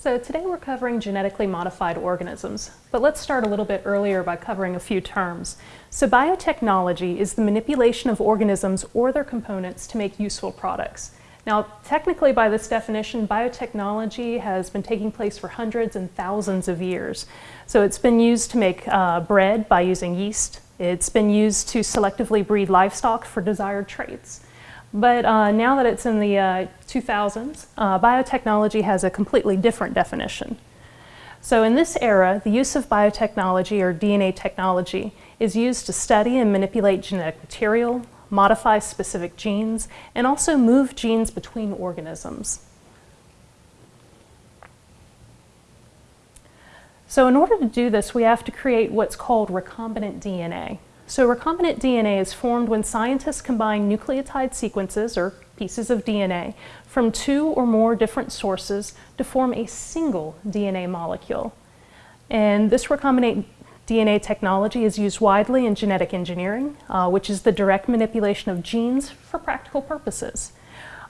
So today we're covering genetically modified organisms, but let's start a little bit earlier by covering a few terms. So biotechnology is the manipulation of organisms or their components to make useful products. Now, technically by this definition, biotechnology has been taking place for hundreds and thousands of years. So it's been used to make uh, bread by using yeast. It's been used to selectively breed livestock for desired traits. But uh, now that it's in the uh, 2000s, uh, biotechnology has a completely different definition. So in this era, the use of biotechnology or DNA technology is used to study and manipulate genetic material, modify specific genes, and also move genes between organisms. So in order to do this, we have to create what's called recombinant DNA. So recombinant DNA is formed when scientists combine nucleotide sequences, or pieces of DNA, from two or more different sources to form a single DNA molecule. And this recombinant DNA technology is used widely in genetic engineering, uh, which is the direct manipulation of genes for practical purposes.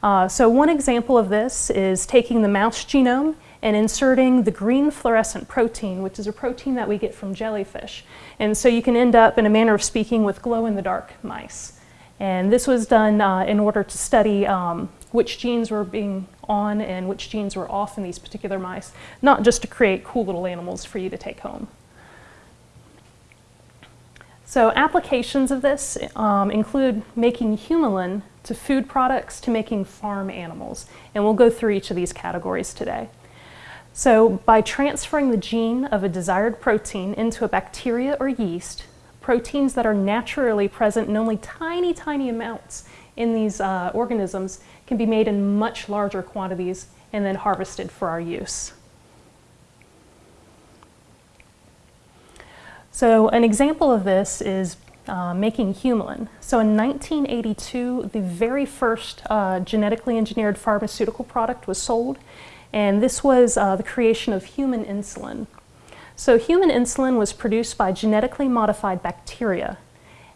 Uh, so one example of this is taking the mouse genome and inserting the green fluorescent protein, which is a protein that we get from jellyfish. And so you can end up, in a manner of speaking, with glow-in-the-dark mice. And this was done uh, in order to study um, which genes were being on and which genes were off in these particular mice, not just to create cool little animals for you to take home. So applications of this um, include making humulin to food products to making farm animals. And we'll go through each of these categories today. So by transferring the gene of a desired protein into a bacteria or yeast, proteins that are naturally present in only tiny, tiny amounts in these uh, organisms can be made in much larger quantities and then harvested for our use. So an example of this is uh, making humulin. So in 1982, the very first uh, genetically engineered pharmaceutical product was sold and this was uh, the creation of human insulin. So human insulin was produced by genetically modified bacteria.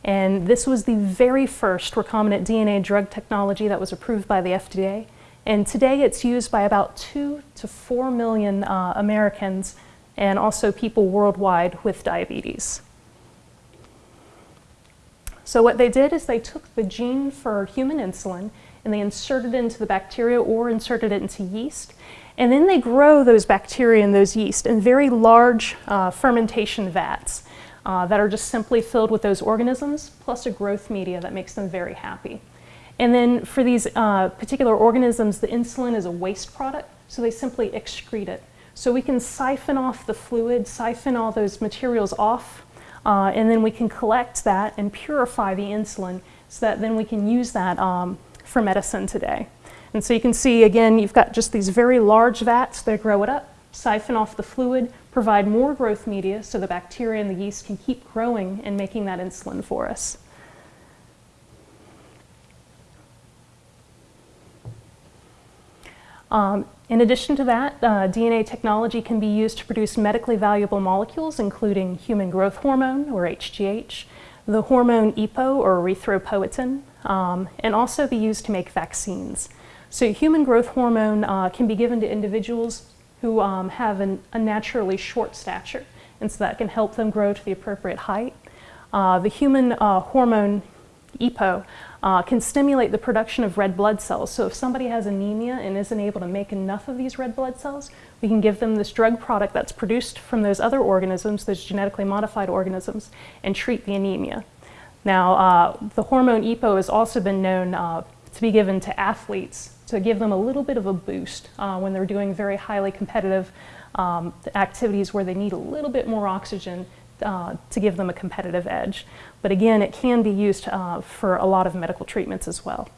And this was the very first recombinant DNA drug technology that was approved by the FDA. And today it's used by about two to four million uh, Americans and also people worldwide with diabetes. So what they did is they took the gene for human insulin and they inserted it into the bacteria or inserted it into yeast and then they grow those bacteria and those yeast in very large uh, fermentation vats uh, that are just simply filled with those organisms plus a growth media that makes them very happy. And then for these uh, particular organisms, the insulin is a waste product, so they simply excrete it. So we can siphon off the fluid, siphon all those materials off, uh, and then we can collect that and purify the insulin so that then we can use that um, for medicine today. And so you can see, again, you've got just these very large vats. that grow it up, siphon off the fluid, provide more growth media so the bacteria and the yeast can keep growing and making that insulin for us. Um, in addition to that, uh, DNA technology can be used to produce medically valuable molecules, including human growth hormone, or HGH, the hormone EPO, or erythropoietin, um, and also be used to make vaccines. So human growth hormone uh, can be given to individuals who um, have an unnaturally short stature, and so that can help them grow to the appropriate height. Uh, the human uh, hormone EPO uh, can stimulate the production of red blood cells. So if somebody has anemia and isn't able to make enough of these red blood cells, we can give them this drug product that's produced from those other organisms, those genetically modified organisms, and treat the anemia. Now, uh, the hormone EPO has also been known uh, to be given to athletes to give them a little bit of a boost uh, when they're doing very highly competitive um, activities where they need a little bit more oxygen uh, to give them a competitive edge. But again, it can be used uh, for a lot of medical treatments as well.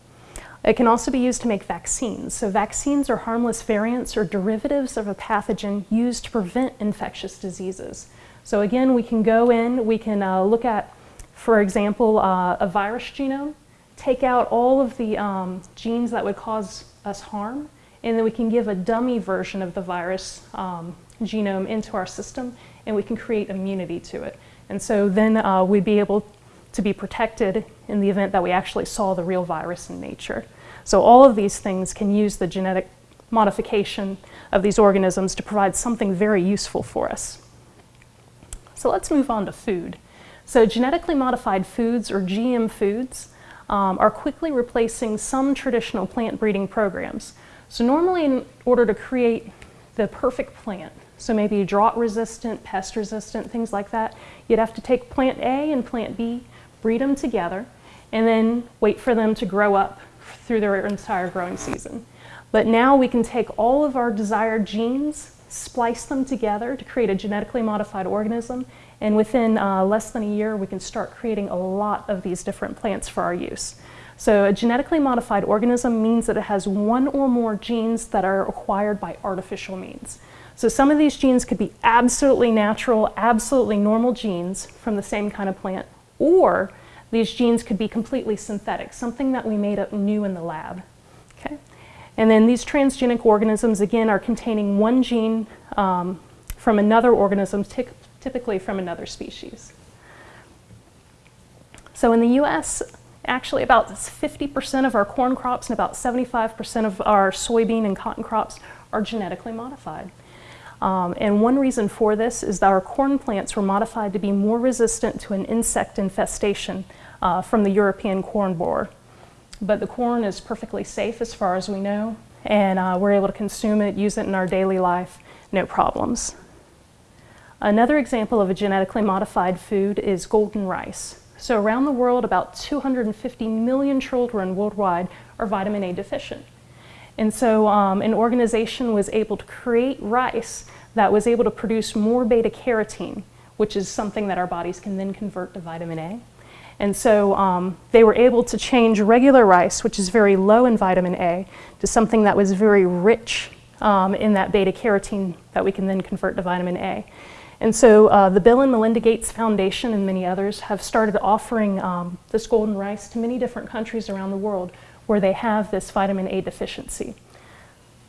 It can also be used to make vaccines. So vaccines are harmless variants or derivatives of a pathogen used to prevent infectious diseases. So again, we can go in, we can uh, look at, for example, uh, a virus genome, take out all of the um, genes that would cause us harm, and then we can give a dummy version of the virus um, genome into our system, and we can create immunity to it. And so then uh, we'd be able to be protected in the event that we actually saw the real virus in nature. So all of these things can use the genetic modification of these organisms to provide something very useful for us. So let's move on to food. So genetically modified foods, or GM foods, um, are quickly replacing some traditional plant breeding programs. So normally in order to create the perfect plant, so maybe drought resistant, pest resistant, things like that, you'd have to take plant A and plant B, breed them together, and then wait for them to grow up through their entire growing season. But now we can take all of our desired genes, splice them together to create a genetically modified organism, and within uh, less than a year, we can start creating a lot of these different plants for our use. So a genetically modified organism means that it has one or more genes that are acquired by artificial means. So some of these genes could be absolutely natural, absolutely normal genes from the same kind of plant, or these genes could be completely synthetic, something that we made up new in the lab. Okay? And then these transgenic organisms, again, are containing one gene um, from another organism, typically from another species. So in the US, actually about 50% of our corn crops and about 75% of our soybean and cotton crops are genetically modified. Um, and one reason for this is that our corn plants were modified to be more resistant to an insect infestation uh, from the European corn borer. But the corn is perfectly safe as far as we know, and uh, we're able to consume it, use it in our daily life, no problems. Another example of a genetically modified food is golden rice. So around the world, about 250 million children worldwide are vitamin A deficient. And so um, an organization was able to create rice that was able to produce more beta carotene, which is something that our bodies can then convert to vitamin A. And so um, they were able to change regular rice, which is very low in vitamin A, to something that was very rich um, in that beta carotene that we can then convert to vitamin A. And so uh, the Bill and Melinda Gates Foundation and many others have started offering um, this golden rice to many different countries around the world where they have this vitamin A deficiency.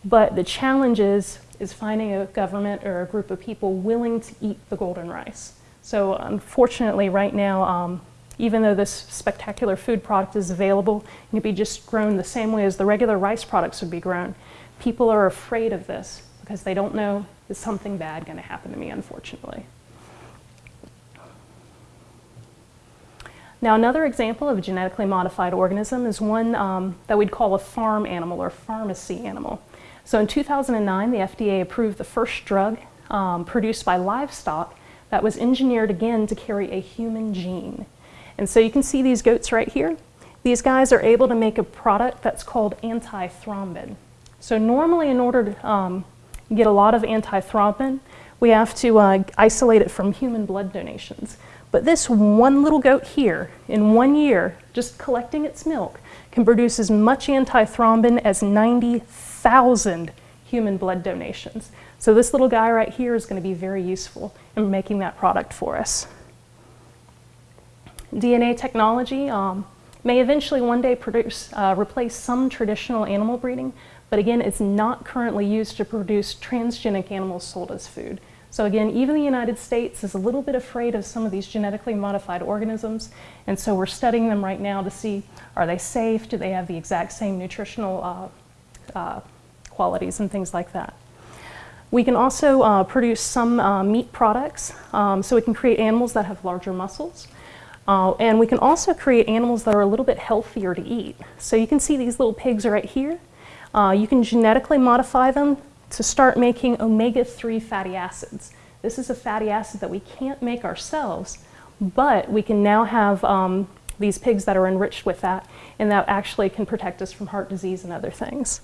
But the challenge is, is finding a government or a group of people willing to eat the golden rice. So unfortunately right now, um, even though this spectacular food product is available, it can be just grown the same way as the regular rice products would be grown. People are afraid of this because they don't know is something bad going to happen to me, unfortunately. Now another example of a genetically modified organism is one um, that we'd call a farm animal or pharmacy animal. So in 2009, the FDA approved the first drug um, produced by livestock that was engineered again to carry a human gene. And so you can see these goats right here. These guys are able to make a product that's called antithrombin. So normally in order to um, get a lot of antithrombin, we have to uh, isolate it from human blood donations. But this one little goat here, in one year, just collecting its milk, can produce as much antithrombin as 90,000 human blood donations. So this little guy right here is going to be very useful in making that product for us. DNA technology um, may eventually one day produce, uh, replace some traditional animal breeding, but again, it's not currently used to produce transgenic animals sold as food. So again, even the United States is a little bit afraid of some of these genetically modified organisms, and so we're studying them right now to see, are they safe? Do they have the exact same nutritional uh, uh, qualities and things like that? We can also uh, produce some uh, meat products, um, so we can create animals that have larger muscles. Uh, and we can also create animals that are a little bit healthier to eat. So you can see these little pigs right here. Uh, you can genetically modify them to start making omega-3 fatty acids. This is a fatty acid that we can't make ourselves, but we can now have um, these pigs that are enriched with that, and that actually can protect us from heart disease and other things.